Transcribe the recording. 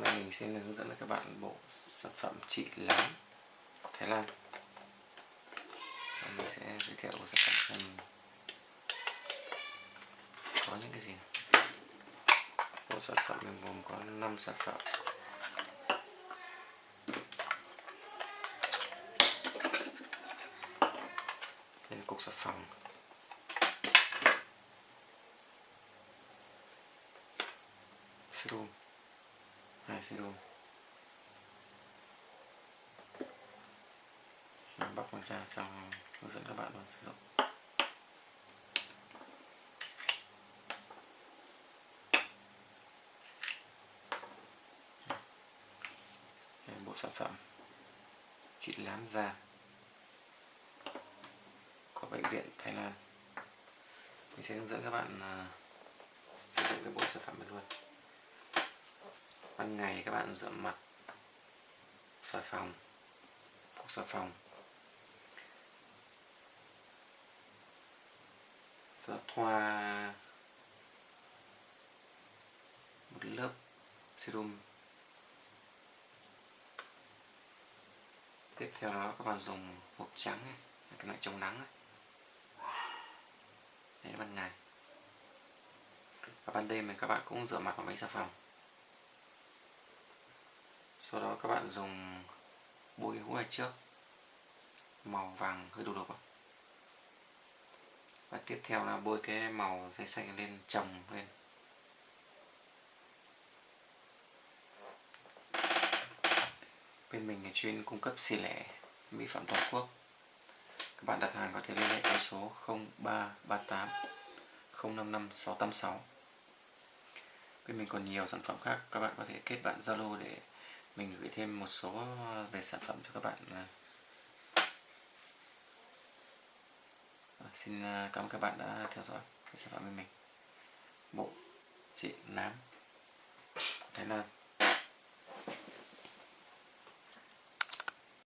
hôm nay mình xin hướng dẫn các bạn bộ sản phẩm trị láng Thái Lan và mình sẽ giới thiệu bộ sản phẩm mình. Có những cái gì bộ sản phẩm mình gồm có 5 sản phẩm. Đây cục xà phòng. Serum hai serum mình bóc nó ra xong hướng dẫn các bạn luôn sử dụng. Bộ sản phẩm trị lám da của bệnh viện Thái Lan. Mình sẽ hướng dẫn các bạn uh, sử dụng cái bộ sản phẩm này luôn ban ngày các bạn rửa mặt xà phòng cục xà phòng. Sẽ thoa một lớp serum. Tiếp theo đó các bạn dùng hộp trắng này, cái loại chống nắng này. Đấy ban ngày. Và ban đêm thì các bạn cũng rửa mặt bằng máy xà phòng sau đó các bạn dùng bôi hũ này trước. Màu vàng hơi đục đục và tiếp theo là bôi cái màu giấy xanh lên, trồng lên. Bên mình là chuyên cung cấp xỉ lẻ mỹ phẩm toàn quốc. Các bạn đặt hàng có thể liên hệ với số 0338 055 686 bên mình còn nhiều sản phẩm khác, các bạn có thể kết bạn Zalo để thêm một số về sản phẩm cho các bạn à. À, xin à, cảm ơn các bạn đã theo dõi sản phẩm bên mình. Bộ trị nám. Thái Lan